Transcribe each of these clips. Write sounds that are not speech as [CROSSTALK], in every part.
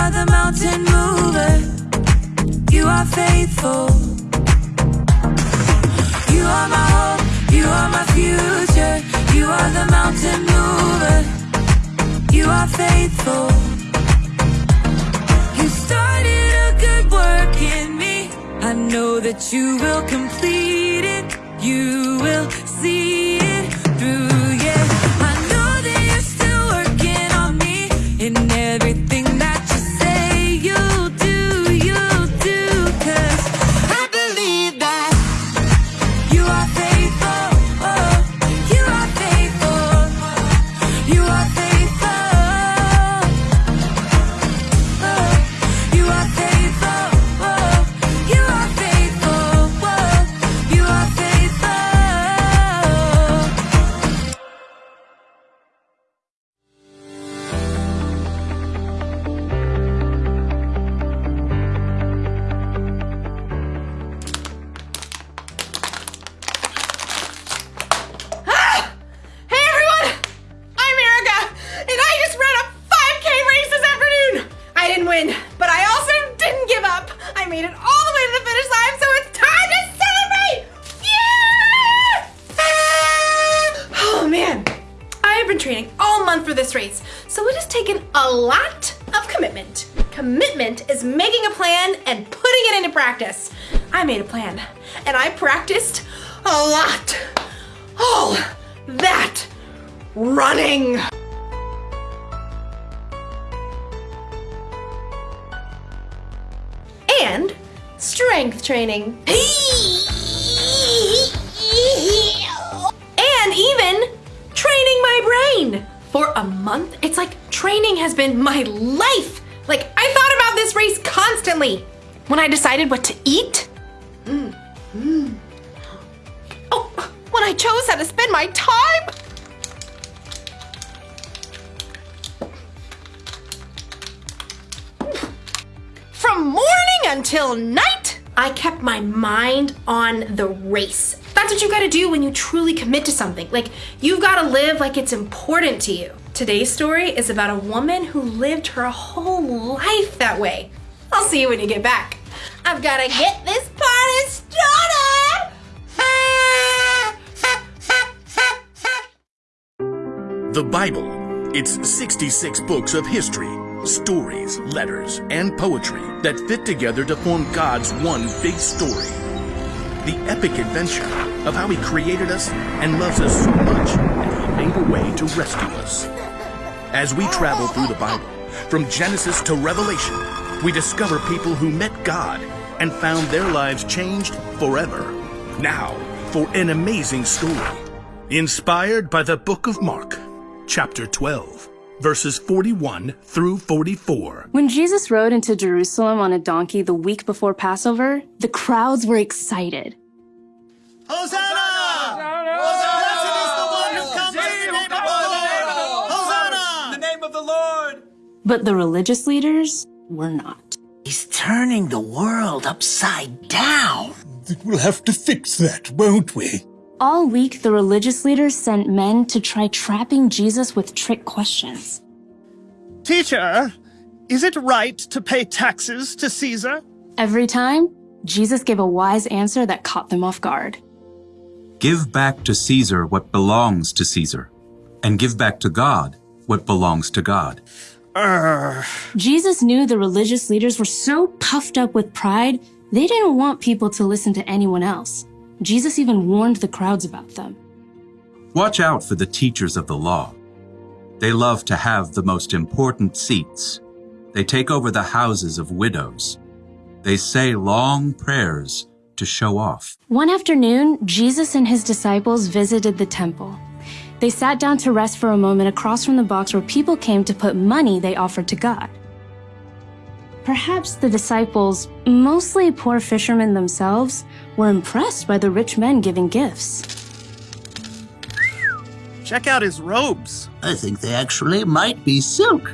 are the mountain mover. You are faithful. You are my hope, you are my future. You are the mountain mover. You are faithful. You started a good work in me. I know that you will complete it. You will see it through. You been training all month for this race, so it has taken a lot of commitment. Commitment is making a plan and putting it into practice. I made a plan, and I practiced a lot. All that running. And strength training. And a month, it's like training has been my life. Like, I thought about this race constantly. When I decided what to eat, mm, mm. Oh, when I chose how to spend my time. From morning until night, I kept my mind on the race. That's what you gotta do when you truly commit to something. Like, you've gotta live like it's important to you. Today's story is about a woman who lived her whole life that way. I'll see you when you get back. I've gotta get this party started! The Bible. It's 66 books of history, stories, letters, and poetry that fit together to form God's one big story. The epic adventure of how He created us and loves us so much that He made a way to rescue us. As we travel through the Bible, from Genesis to Revelation, we discover people who met God and found their lives changed forever. Now, for an amazing story. Inspired by the book of Mark, chapter 12, verses 41 through 44. When Jesus rode into Jerusalem on a donkey the week before Passover, the crowds were excited. Hosanna! But the religious leaders were not. He's turning the world upside down. We'll have to fix that, won't we? All week, the religious leaders sent men to try trapping Jesus with trick questions. Teacher, is it right to pay taxes to Caesar? Every time, Jesus gave a wise answer that caught them off guard. Give back to Caesar what belongs to Caesar, and give back to God what belongs to God. Urgh. Jesus knew the religious leaders were so puffed up with pride, they didn't want people to listen to anyone else. Jesus even warned the crowds about them. Watch out for the teachers of the law. They love to have the most important seats. They take over the houses of widows. They say long prayers to show off. One afternoon, Jesus and his disciples visited the temple. They sat down to rest for a moment across from the box where people came to put money they offered to God. Perhaps the disciples, mostly poor fishermen themselves, were impressed by the rich men giving gifts. Check out his robes. I think they actually might be silk.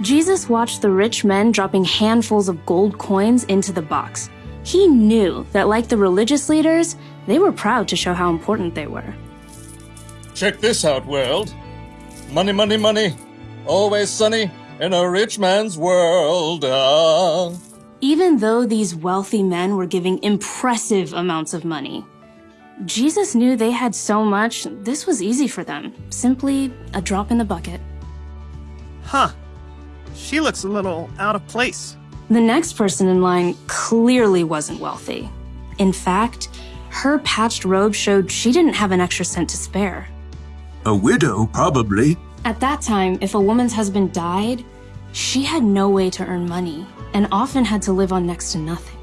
Jesus watched the rich men dropping handfuls of gold coins into the box. He knew that, like the religious leaders, they were proud to show how important they were. Check this out, world. Money, money, money. Always sunny in a rich man's world. Ah. Even though these wealthy men were giving impressive amounts of money, Jesus knew they had so much, this was easy for them. Simply a drop in the bucket. Huh. She looks a little out of place. The next person in line clearly wasn't wealthy. In fact, her patched robe showed she didn't have an extra cent to spare. A widow, probably. At that time, if a woman's husband died, she had no way to earn money and often had to live on next to nothing.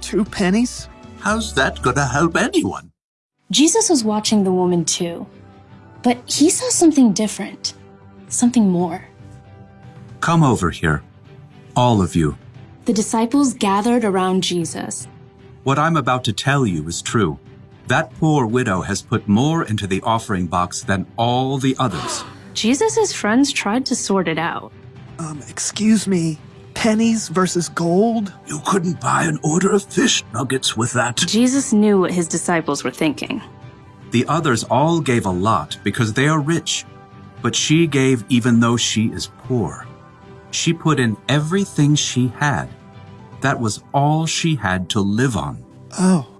Two pennies? How's that gonna help anyone? Jesus was watching the woman too, but he saw something different, something more. Come over here. All of you. The disciples gathered around Jesus. What I'm about to tell you is true. That poor widow has put more into the offering box than all the others. Jesus' friends tried to sort it out. Um, excuse me. Pennies versus gold? You couldn't buy an order of fish nuggets with that. Jesus knew what his disciples were thinking. The others all gave a lot because they are rich, but she gave even though she is poor. She put in everything she had. That was all she had to live on. Oh.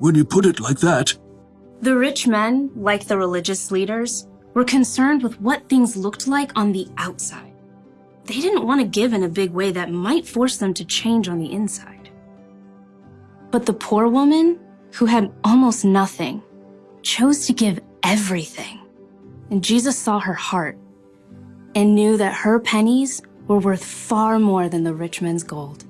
When you put it like that, The rich men, like the religious leaders, were concerned with what things looked like on the outside. They didn't want to give in a big way that might force them to change on the inside. But the poor woman, who had almost nothing, chose to give everything. And Jesus saw her heart and knew that her pennies were worth far more than the rich man's gold.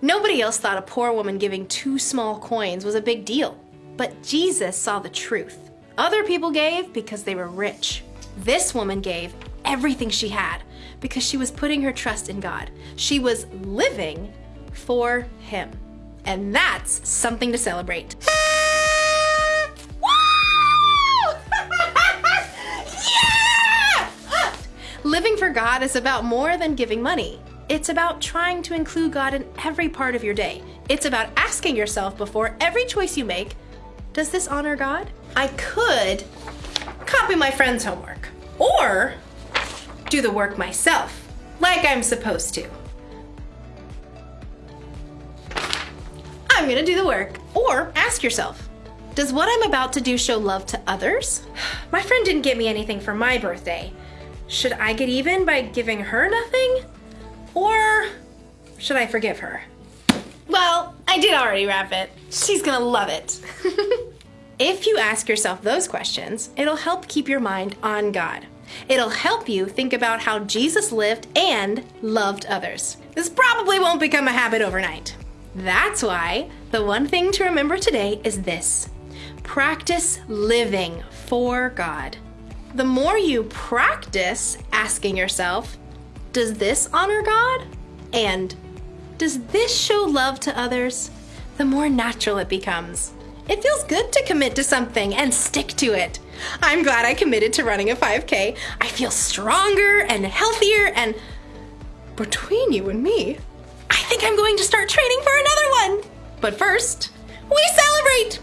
Nobody else thought a poor woman giving two small coins was a big deal. But Jesus saw the truth. Other people gave because they were rich. This woman gave everything she had because she was putting her trust in God. She was living for Him. And that's something to celebrate. [LAUGHS] Woo! [LAUGHS] yeah! Living for God is about more than giving money. It's about trying to include God in every part of your day. It's about asking yourself before every choice you make, does this honor God? I could copy my friend's homework or do the work myself, like I'm supposed to. I'm gonna do the work. Or ask yourself, does what I'm about to do show love to others? [SIGHS] My friend didn't get me anything for my birthday. Should I get even by giving her nothing? Or should I forgive her? Well, I did already wrap it. She's gonna love it. [LAUGHS] if you ask yourself those questions, it'll help keep your mind on God. It'll help you think about how Jesus lived and loved others. This probably won't become a habit overnight. That's why the one thing to remember today is this practice living for God. The more you practice asking yourself, does this honor God? And does this show love to others? The more natural it becomes. It feels good to commit to something and stick to it. I'm glad I committed to running a 5K. I feel stronger and healthier, and between you and me, I think I'm going to start training for another one. But first, we celebrate!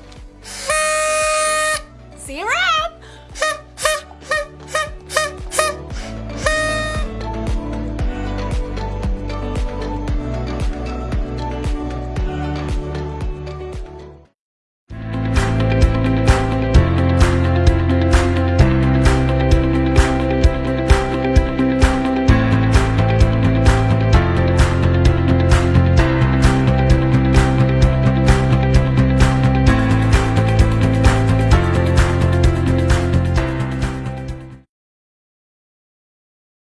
[LAUGHS] See you around!